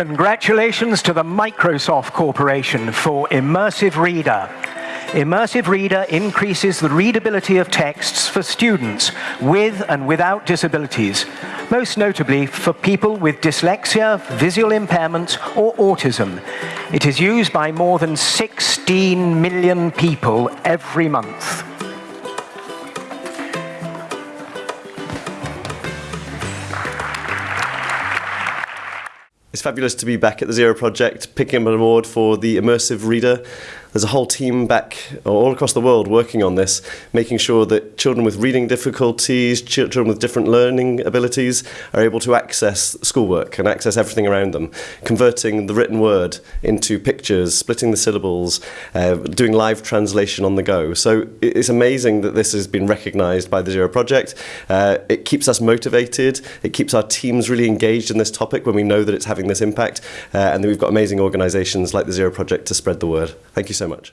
Congratulations to the Microsoft Corporation for Immersive Reader. Immersive Reader increases the readability of texts for students with and without disabilities, most notably for people with dyslexia, visual impairment, or autism. It is used by more than 16 million people every month. It's fabulous to be back at the Zero Project, picking up an award for the Immersive Reader there's a whole team back all across the world working on this, making sure that children with reading difficulties, children with different learning abilities are able to access schoolwork and access everything around them, converting the written word into pictures, splitting the syllables, uh, doing live translation on the go. So it's amazing that this has been recognised by the Zero Project. Uh, it keeps us motivated, it keeps our teams really engaged in this topic when we know that it's having this impact, uh, and that we've got amazing organisations like the Zero Project to spread the word. Thank you so much.